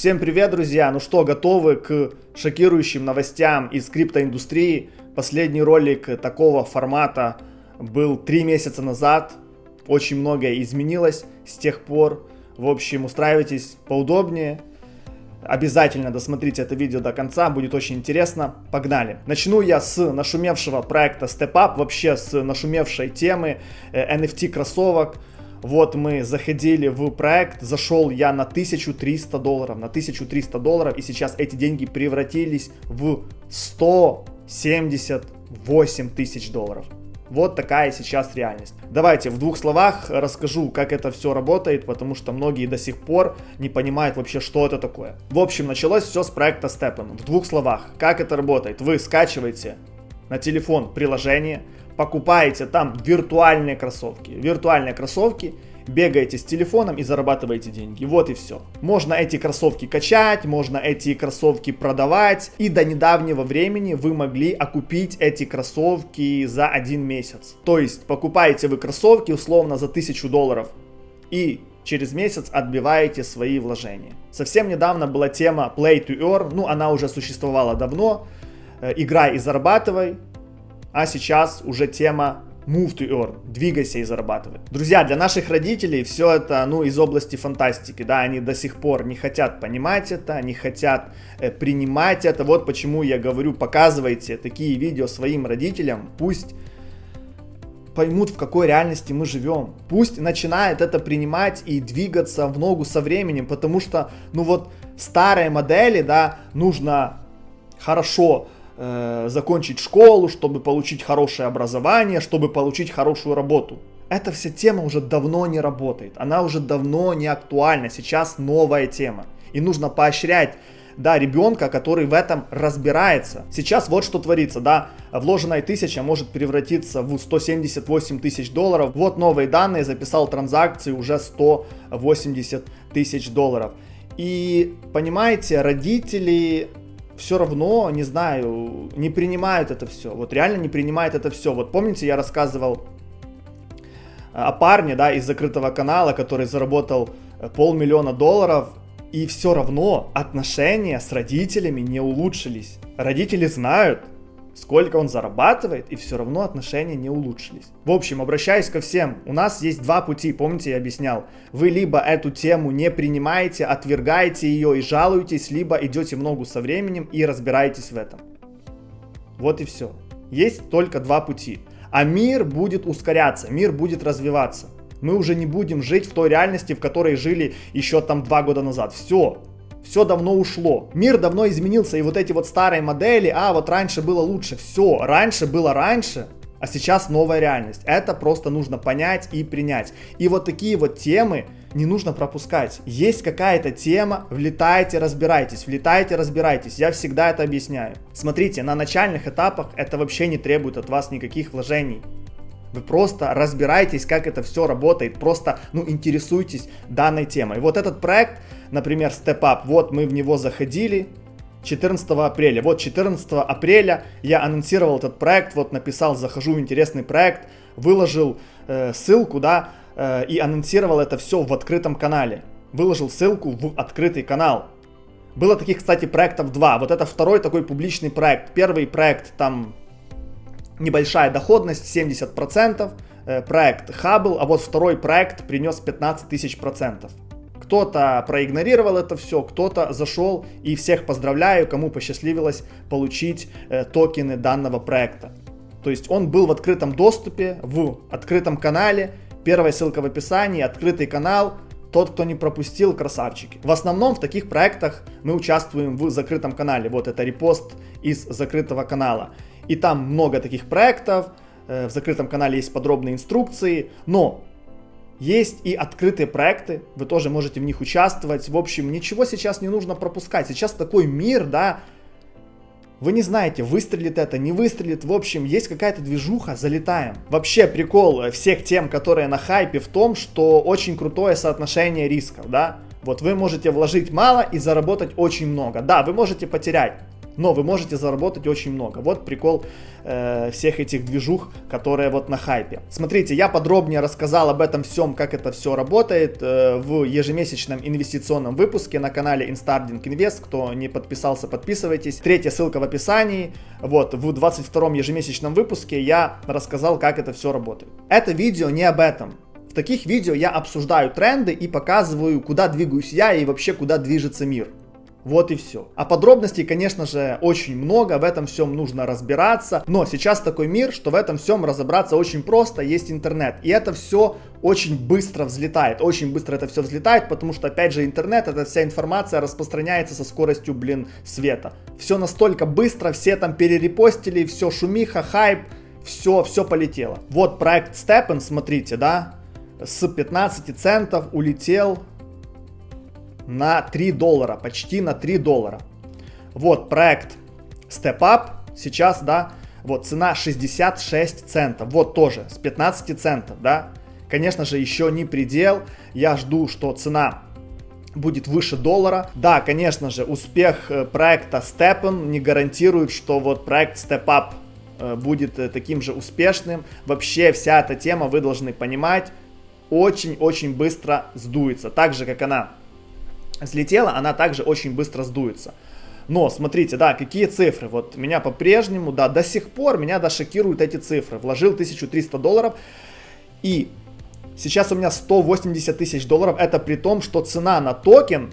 Всем привет, друзья! Ну что, готовы к шокирующим новостям из криптоиндустрии? Последний ролик такого формата был три месяца назад. Очень многое изменилось с тех пор. В общем, устраивайтесь поудобнее. Обязательно досмотрите это видео до конца, будет очень интересно. Погнали! Начну я с нашумевшего проекта Step Up, вообще с нашумевшей темы NFT э, кроссовок. Вот мы заходили в проект, зашел я на 1300 долларов, на 1300 долларов, и сейчас эти деньги превратились в 178 тысяч долларов. Вот такая сейчас реальность. Давайте в двух словах расскажу, как это все работает, потому что многие до сих пор не понимают вообще, что это такое. В общем, началось все с проекта Steppen. В двух словах, как это работает. Вы скачиваете на телефон приложение, покупаете там виртуальные кроссовки. Виртуальные кроссовки – бегаете с телефоном и зарабатываете деньги. Вот и все. Можно эти кроссовки качать, можно эти кроссовки продавать. И до недавнего времени вы могли окупить эти кроссовки за один месяц. То есть покупаете вы кроссовки условно за 1000 долларов. И через месяц отбиваете свои вложения. Совсем недавно была тема Play to Earn, ну она уже существовала давно, э, играй и зарабатывай, а сейчас уже тема move to earn, двигайся и зарабатывай. Друзья, для наших родителей все это, ну, из области фантастики, да, они до сих пор не хотят понимать это, не хотят э, принимать это, вот почему я говорю, показывайте такие видео своим родителям, пусть поймут, в какой реальности мы живем. Пусть начинает это принимать и двигаться в ногу со временем, потому что, ну вот, старые модели, да, нужно хорошо э, закончить школу, чтобы получить хорошее образование, чтобы получить хорошую работу. Эта вся тема уже давно не работает, она уже давно не актуальна, сейчас новая тема. И нужно поощрять да, ребенка, который в этом разбирается. Сейчас вот что творится, да, вложенная тысяча может превратиться в 178 тысяч долларов. Вот новые данные, записал транзакции уже 180 тысяч долларов. И понимаете, родители все равно, не знаю, не принимают это все. Вот реально не принимают это все. Вот помните, я рассказывал э, о парне, да, из закрытого канала, который заработал э, полмиллиона долларов, и все равно отношения с родителями не улучшились. Родители знают, сколько он зарабатывает, и все равно отношения не улучшились. В общем, обращаясь ко всем, у нас есть два пути, помните, я объяснял. Вы либо эту тему не принимаете, отвергаете ее и жалуетесь, либо идете в ногу со временем и разбираетесь в этом. Вот и все. Есть только два пути. А мир будет ускоряться, мир будет развиваться. Мы уже не будем жить в той реальности, в которой жили еще там два года назад. Все, все давно ушло. Мир давно изменился, и вот эти вот старые модели, а вот раньше было лучше, все, раньше было раньше, а сейчас новая реальность. Это просто нужно понять и принять. И вот такие вот темы не нужно пропускать. Есть какая-то тема, влетайте, разбирайтесь, влетайте, разбирайтесь. Я всегда это объясняю. Смотрите, на начальных этапах это вообще не требует от вас никаких вложений. Вы просто разбирайтесь, как это все работает, просто, ну, интересуйтесь данной темой. Вот этот проект, например, Step Up, вот мы в него заходили 14 апреля. Вот 14 апреля я анонсировал этот проект, вот написал, захожу в интересный проект, выложил э, ссылку, да, э, и анонсировал это все в открытом канале. Выложил ссылку в открытый канал. Было таких, кстати, проектов два. Вот это второй такой публичный проект. Первый проект там небольшая доходность 70%, э, проект Hubble, а вот второй проект принес 15 тысяч процентов. Кто-то проигнорировал это все, кто-то зашел и всех поздравляю, кому посчастливилось получить э, токены данного проекта. То есть он был в открытом доступе, в открытом канале, первая ссылка в описании, открытый канал, тот, кто не пропустил, красавчики. В основном в таких проектах мы участвуем в закрытом канале. Вот это репост из закрытого канала. И там много таких проектов, э, в закрытом канале есть подробные инструкции, но есть и открытые проекты, вы тоже можете в них участвовать. В общем, ничего сейчас не нужно пропускать. Сейчас такой мир, да, вы не знаете, выстрелит это, не выстрелит. В общем, есть какая-то движуха, залетаем. Вообще прикол всех тем, которые на хайпе в том, что очень крутое соотношение рисков, да. Вот вы можете вложить мало и заработать очень много. Да, вы можете потерять Но вы можете заработать очень много. Вот прикол э, всех этих движух, которые вот на хайпе. Смотрите, я подробнее рассказал об этом всем, как это все работает э, в ежемесячном инвестиционном выпуске на канале Instarding Invest. Кто не подписался, подписывайтесь. Третья ссылка в описании. Вот, в 22 ежемесячном выпуске я рассказал, как это все работает. Это видео не об этом. В таких видео я обсуждаю тренды и показываю, куда двигаюсь я и вообще куда движется мир. Вот и все. А подробностей, конечно же, очень много, в этом всем нужно разбираться. Но сейчас такой мир, что в этом всем разобраться очень просто, есть интернет. И это все очень быстро взлетает, очень быстро это все взлетает, потому что, опять же, интернет, эта вся информация распространяется со скоростью, блин, света. Все настолько быстро, все там перерепостили, все шумиха, хайп, все, все полетело. Вот проект Steppen, смотрите, да, с 15 центов улетел на 3 доллара, почти на 3 доллара. Вот проект Step Up сейчас, да, вот цена 66 центов, вот тоже с 15 центов, да. Конечно же, еще не предел, я жду, что цена будет выше доллара. Да, конечно же, успех э, проекта Steppen не гарантирует, что вот проект Step Up э, будет э, таким же успешным. Вообще вся эта тема, вы должны понимать, очень-очень быстро сдуется. Так же, как она взлетела, она также очень быстро сдуется. Но смотрите, да, какие цифры. Вот меня по-прежнему, да, до сих пор меня да шокируют эти цифры. Вложил 1300 долларов и сейчас у меня 180 тысяч долларов. Это при том, что цена на токен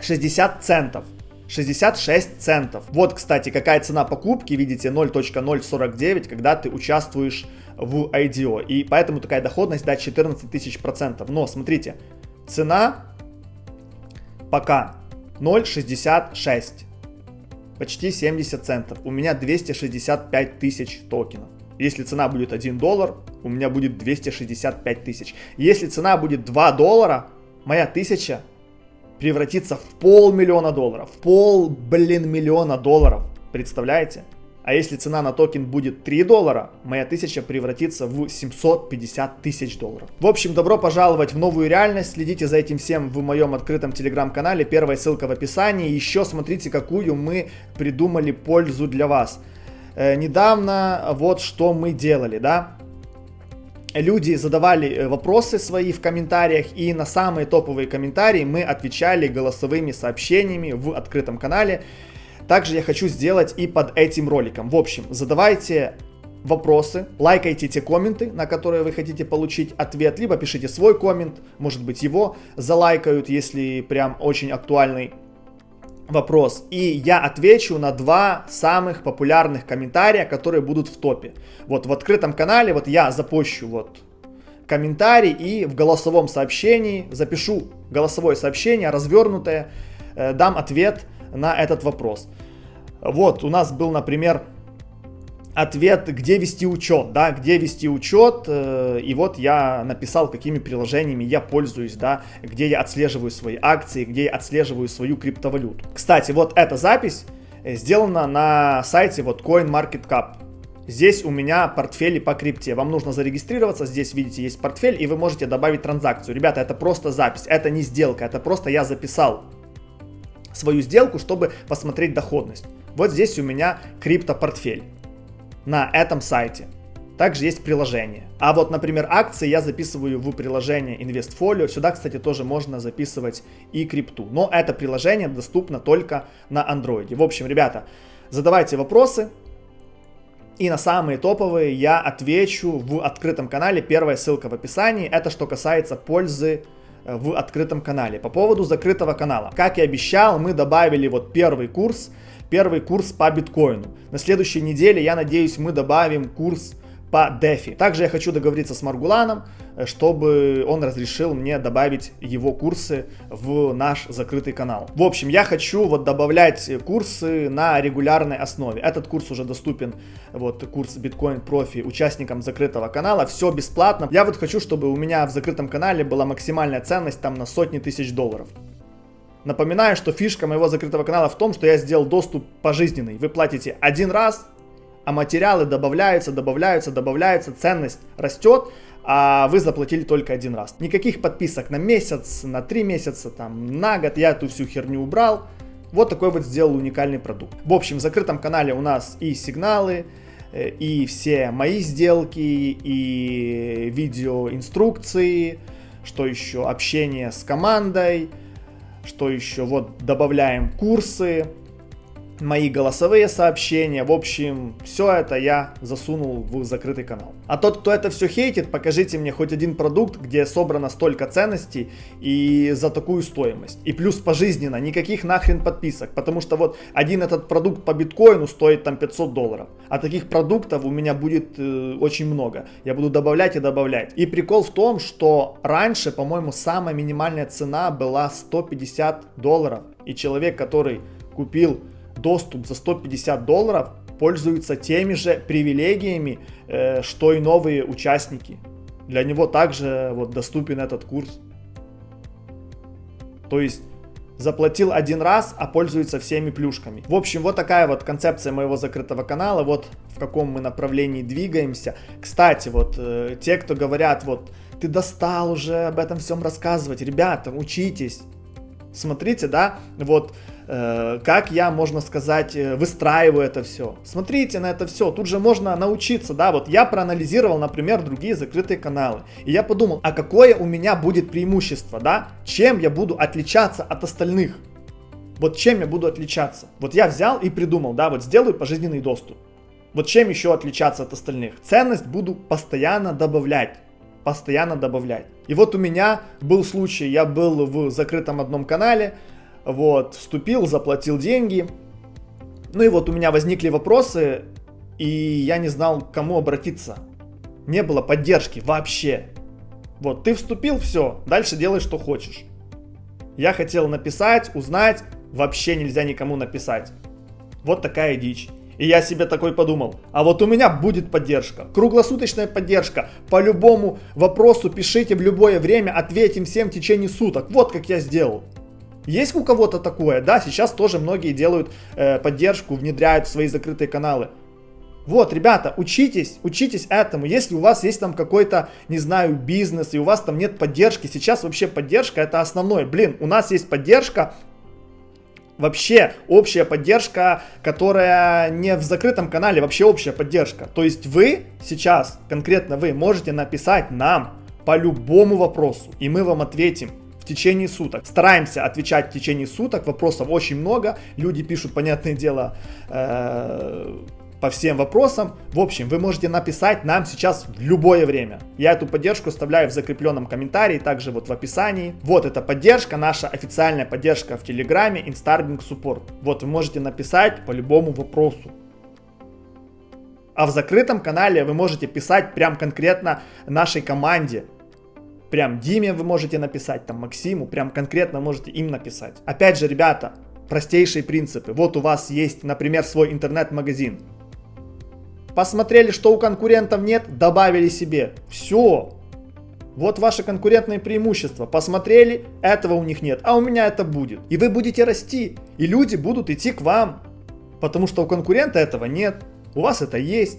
60 центов. 66 центов. Вот, кстати, какая цена покупки, видите, 0.049, когда ты участвуешь в IDO. И поэтому такая доходность, да, 14 тысяч процентов. Но, смотрите, цена Пока 0.66. Почти 70 центов. У меня 265 тысяч токенов. Если цена будет 1 доллар, у меня будет 265 тысяч. Если цена будет 2 доллара, моя тысяча превратится в полмиллиона долларов. Пол, блин, миллиона долларов. Представляете? А если цена на токен будет 3 доллара, моя тысяча превратится в 750 тысяч долларов. В общем, добро пожаловать в новую реальность. Следите за этим всем в моем открытом телеграм-канале. Первая ссылка в описании. Еще смотрите, какую мы придумали пользу для вас. Э, недавно вот что мы делали, да? люди задавали э, вопросы свои в комментариях, и на самые топовые комментарии мы отвечали голосовыми сообщениями в открытом канале. Также я хочу сделать и под этим роликом. В общем, задавайте вопросы, лайкайте те комменты, на которые вы хотите получить ответ, либо пишите свой коммент, может быть его залайкают, если прям очень актуальный вопрос. И я отвечу на два самых популярных комментария, которые будут в топе. Вот в открытом канале вот я запущу вот комментарий и в голосовом сообщении запишу голосовое сообщение развернутое, э, дам ответ на этот вопрос. Вот, у нас был, например, ответ, где вести учет, да, где вести учет, э, и вот я написал, какими приложениями я пользуюсь, да, где я отслеживаю свои акции, где я отслеживаю свою криптовалюту. Кстати, вот эта запись э, сделана на сайте вот CoinMarketCap. Здесь у меня портфели по крипте. Вам нужно зарегистрироваться. Здесь, видите, есть портфель, и вы можете добавить транзакцию. Ребята, это просто запись, это не сделка, это просто я записал свою сделку, чтобы посмотреть доходность. Вот здесь у меня криптопортфель на этом сайте. Также есть приложение. А вот, например, акции я записываю в приложение InvestFolio. Сюда, кстати, тоже можно записывать и крипту. Но это приложение доступно только на Android. В общем, ребята, задавайте вопросы. И на самые топовые я отвечу в открытом канале. Первая ссылка в описании. Это что касается пользы в открытом канале. По поводу закрытого канала. Как и обещал, мы добавили вот первый курс, первый курс по биткоину. На следующей неделе, я надеюсь, мы добавим курс по DeFi. Также я хочу договориться с Маргуланом, э, чтобы он разрешил мне добавить его курсы в наш закрытый канал. В общем, я хочу вот добавлять курсы на регулярной основе. Этот курс уже доступен, вот курс Bitcoin Profi участникам закрытого канала. Все бесплатно. Я вот хочу, чтобы у меня в закрытом канале была максимальная ценность там на сотни тысяч долларов. Напоминаю, что фишка моего закрытого канала в том, что я сделал доступ пожизненный. Вы платите один раз, а материалы добавляются, добавляются, добавляются, ценность растет, а вы заплатили только один раз. Никаких подписок на месяц, на три месяца, там, на год, я эту всю херню убрал. Вот такой вот сделал уникальный продукт. В общем, в закрытом канале у нас и сигналы, э, и все мои сделки, и видеоинструкции, что еще, общение с командой, что еще, вот добавляем курсы, мои голосовые сообщения. В общем, все это я засунул в закрытый канал. А тот, кто это все хейтит, покажите мне хоть один продукт, где собрано столько ценностей и за такую стоимость. И плюс пожизненно, никаких нахрен подписок. Потому что вот один этот продукт по биткоину стоит там 500 долларов. А таких продуктов у меня будет э, очень много. Я буду добавлять и добавлять. И прикол в том, что раньше, по-моему, самая минимальная цена была 150 долларов. И человек, который купил доступ за 150 долларов пользуется теми же привилегиями, э, что и новые участники. Для него также вот доступен этот курс. То есть заплатил один раз, а пользуется всеми плюшками. В общем, вот такая вот концепция моего закрытого канала, вот в каком мы направлении двигаемся. Кстати, вот э, те, кто говорят, вот ты достал уже об этом всем рассказывать, ребята, учитесь, смотрите, да, вот Э, как я, можно сказать, э, выстраиваю это все. Смотрите на это все, тут же можно научиться, да, вот я проанализировал, например, другие закрытые каналы, и я подумал, а какое у меня будет преимущество, да, чем я буду отличаться от остальных, вот чем я буду отличаться. Вот я взял и придумал, да, вот сделаю пожизненный доступ. Вот чем еще отличаться от остальных? Ценность буду постоянно добавлять постоянно добавлять. И вот у меня был случай, я был в закрытом одном канале, вот, вступил, заплатил деньги. Ну и вот у меня возникли вопросы, и я не знал, к кому обратиться. Не было поддержки вообще. Вот, ты вступил, все, дальше делай, что хочешь. Я хотел написать, узнать, вообще нельзя никому написать. Вот такая дичь. И я себе такой подумал, а вот у меня будет поддержка, круглосуточная поддержка. По любому вопросу пишите в любое время, ответим всем в течение суток. Вот как я сделал. Есть у кого-то такое? Да, сейчас тоже многие делают э, поддержку, внедряют в свои закрытые каналы. Вот, ребята, учитесь, учитесь этому. Если у вас есть там какой-то, не знаю, бизнес, и у вас там нет поддержки, сейчас вообще поддержка это основное. Блин, у нас есть поддержка, вообще общая поддержка, которая не в закрытом канале, вообще общая поддержка. То есть вы сейчас, конкретно вы, можете написать нам по любому вопросу, и мы вам ответим течение суток. Стараемся отвечать в течение суток, вопросов очень много, люди пишут, понятное дело, э, по всем вопросам. В общем, вы можете написать нам сейчас в любое время. Я эту поддержку оставляю в закрепленном комментарии, также вот в описании. Вот эта поддержка, наша официальная поддержка в Телеграме, Instarbing Support. Вот вы можете написать по любому вопросу. А в закрытом канале вы можете писать прям конкретно нашей команде. Прям Диме вы можете написать, там Максиму, прям конкретно можете им написать. Опять же, ребята, простейшие принципы. Вот у вас есть, например, свой интернет-магазин. Посмотрели, что у конкурентов нет, добавили себе. Все. Вот ваше конкурентное преимущество. Посмотрели, этого у них нет, а у меня это будет. И вы будете расти, и люди будут идти к вам. Потому что у конкурента этого нет, у вас это есть.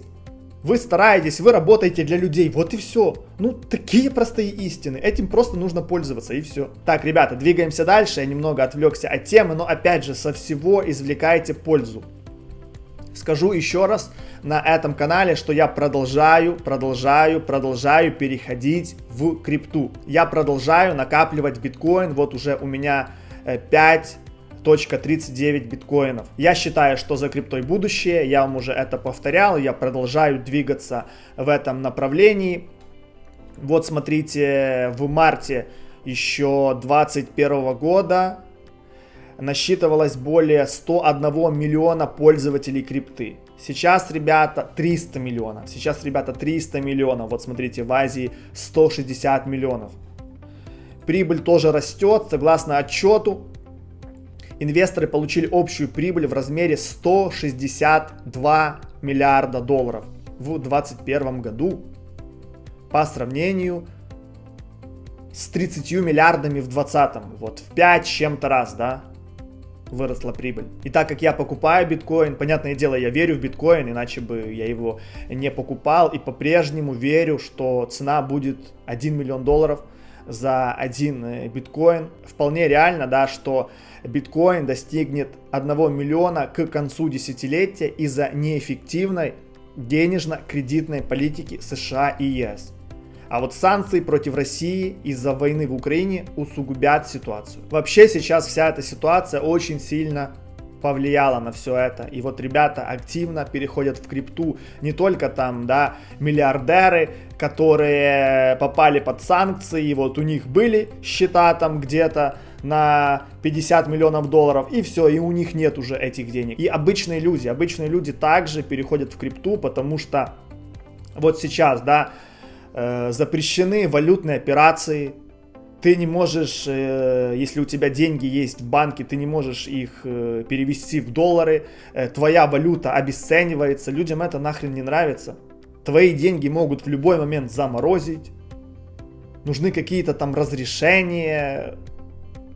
Вы стараетесь, вы работаете для людей, вот и все. Ну, такие простые истины, этим просто нужно пользоваться и все. Так, ребята, двигаемся дальше, я немного отвлекся от темы, но опять же, со всего извлекайте пользу. Скажу еще раз на этом канале, что я продолжаю, продолжаю, продолжаю переходить в крипту. Я продолжаю накапливать биткоин, вот уже у меня 5 э, 39 биткоинов. Я считаю, что за криптой будущее, я вам уже это повторял, я продолжаю двигаться в этом направлении. Вот смотрите, в марте еще 2021 года насчитывалось более 101 миллиона пользователей крипты. Сейчас, ребята, 300 миллионов. Сейчас, ребята, 300 миллионов. Вот смотрите, в Азии 160 миллионов. Прибыль тоже растет. Согласно отчету, инвесторы получили общую прибыль в размере 162 миллиарда долларов в 2021 году по сравнению с 30 миллиардами в 2020. Вот в 5 чем-то раз, да, выросла прибыль. И так как я покупаю биткоин, понятное дело, я верю в биткоин, иначе бы я его не покупал. И по-прежнему верю, что цена будет 1 миллион долларов – за один э, биткоин. Вполне реально, да, что биткоин достигнет 1 миллиона к концу десятилетия из-за неэффективной денежно-кредитной политики США и ЕС. А вот санкции против России из-за войны в Украине усугубят ситуацию. Вообще сейчас вся эта ситуация очень сильно повлияло на все это. И вот ребята активно переходят в крипту. Не только там, да, миллиардеры, которые попали под санкции, и вот у них были счета там где-то на 50 миллионов долларов, и все, и у них нет уже этих денег. И обычные люди, обычные люди также переходят в крипту, потому что вот сейчас, да, э, запрещены валютные операции, ты не можешь, э, если у тебя деньги есть в банке, ты не можешь их э, перевести в доллары, э, твоя валюта обесценивается, людям это нахрен не нравится. Твои деньги могут в любой момент заморозить, нужны какие-то там разрешения,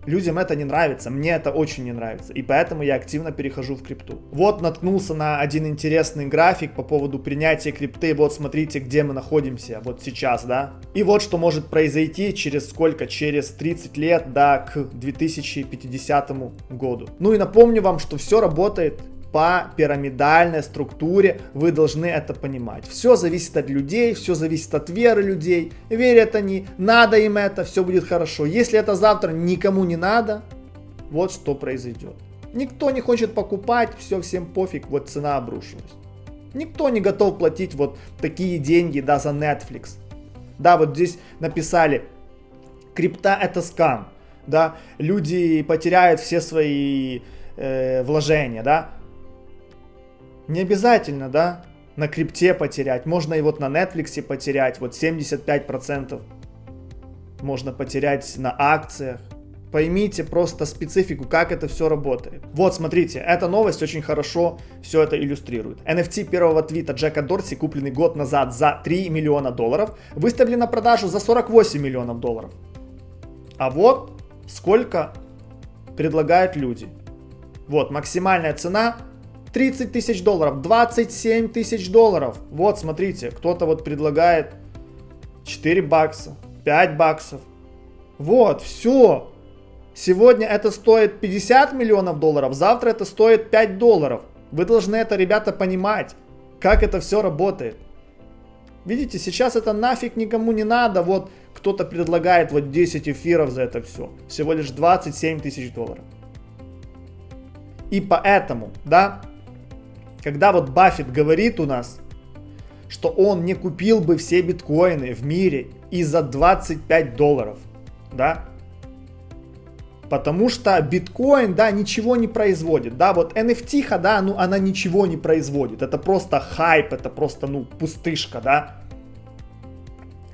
Людям это не нравится, мне это очень не нравится, и поэтому я активно перехожу в крипту. Вот наткнулся на один интересный график по поводу принятия крипты, вот смотрите, где мы находимся, вот сейчас, да. И вот что может произойти через сколько, через 30 лет, да, к 2050 году. Ну и напомню вам, что все работает по пирамидальной структуре, вы должны это понимать. Все зависит от людей, все зависит от веры людей. Верят они, надо им это, все будет хорошо. Если это завтра никому не надо, вот что произойдет. Никто не хочет покупать, все всем пофиг, вот цена обрушилась. Никто не готов платить вот такие деньги, да, за Netflix. Да, вот здесь написали, крипта это скам, да, люди потеряют все свои э, вложения, да, не обязательно, да, на крипте потерять. Можно и вот на Netflix потерять, вот 75% можно потерять на акциях. Поймите просто специфику, как это все работает. Вот, смотрите, эта новость очень хорошо все это иллюстрирует. NFT первого твита Джека Дорси, купленный год назад за 3 миллиона долларов, выставлен на продажу за 48 миллионов долларов. А вот сколько предлагают люди. Вот, максимальная цена 30 тысяч долларов, 27 тысяч долларов. Вот, смотрите, кто-то вот предлагает 4 бакса, 5 баксов. Вот, все. Сегодня это стоит 50 миллионов долларов, завтра это стоит 5 долларов. Вы должны это, ребята, понимать, как это все работает. Видите, сейчас это нафиг никому не надо. Вот кто-то предлагает вот 10 эфиров за это все. Всего лишь 27 тысяч долларов. И поэтому, да, когда вот Баффет говорит у нас, что он не купил бы все биткоины в мире и за 25 долларов, да, потому что биткоин, да, ничего не производит, да, вот NFT, да, ну, она ничего не производит, это просто хайп, это просто, ну, пустышка, да,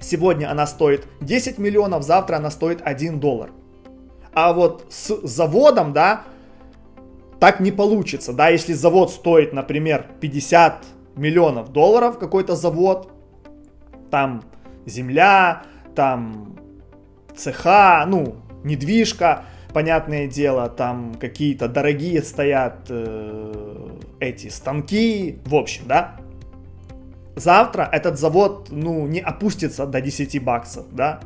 сегодня она стоит 10 миллионов, завтра она стоит 1 доллар, а вот с заводом, да, так не получится, да, если завод стоит, например, 50 миллионов долларов, какой-то завод, там земля, там цеха, ну, недвижка, понятное дело, там какие-то дорогие стоят э, эти станки, в общем, да. Завтра этот завод, ну, не опустится до 10 баксов, да.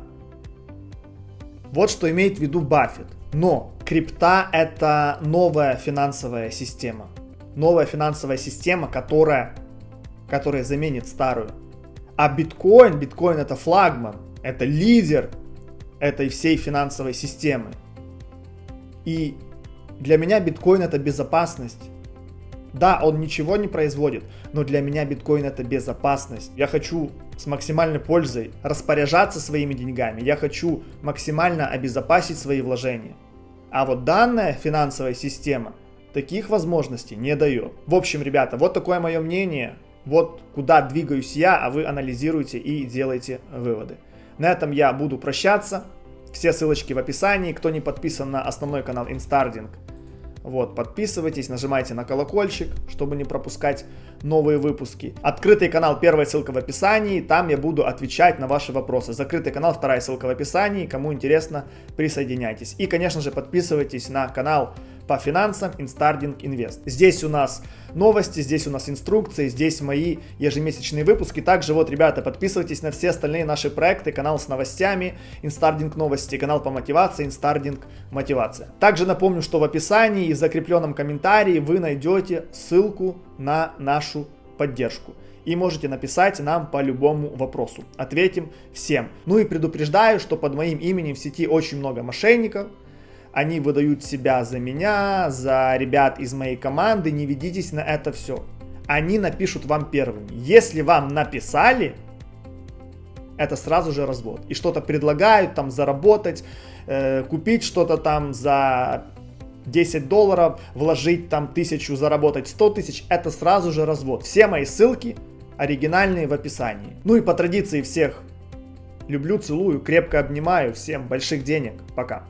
Вот что имеет в виду Баффет. Но крипта это новая финансовая система. Новая финансовая система, которая, которая заменит старую. А биткоин, биткоин это флагман, это лидер этой всей финансовой системы. И для меня биткоин это безопасность. Да, он ничего не производит, но для меня биткоин это безопасность. Я хочу с максимальной пользой распоряжаться своими деньгами. Я хочу максимально обезопасить свои вложения. А вот данная финансовая система таких возможностей не дает. В общем, ребята, вот такое мое мнение. Вот куда двигаюсь я, а вы анализируете и делаете выводы. На этом я буду прощаться. Все ссылочки в описании. Кто не подписан на основной канал Instarding, вот, подписывайтесь, нажимайте на колокольчик, чтобы не пропускать новые выпуски. Открытый канал, первая ссылка в описании, там я буду отвечать на ваши вопросы. Закрытый канал, вторая ссылка в описании, кому интересно, присоединяйтесь. И, конечно же, подписывайтесь на канал по финансам Instarding Invest. Здесь у нас новости, здесь у нас инструкции, здесь мои ежемесячные выпуски. Также вот, ребята, подписывайтесь на все остальные наши проекты, канал с новостями, Instarding новости, канал по мотивации, Instarding мотивация. Также напомню, что в описании и в закрепленном комментарии вы найдете ссылку на нашу поддержку и можете написать нам по любому вопросу. Ответим всем. Ну и предупреждаю, что под моим именем в сети очень много мошенников, они выдают себя за меня, за ребят из моей команды, не ведитесь на это все. Они напишут вам первыми. Если вам написали, это сразу же развод. И что-то предлагают там заработать, э, купить что-то там за 10 долларов, вложить там тысячу, заработать 100 тысяч, это сразу же развод. Все мои ссылки оригинальные в описании. Ну и по традиции всех люблю, целую, крепко обнимаю, всем больших денег, пока.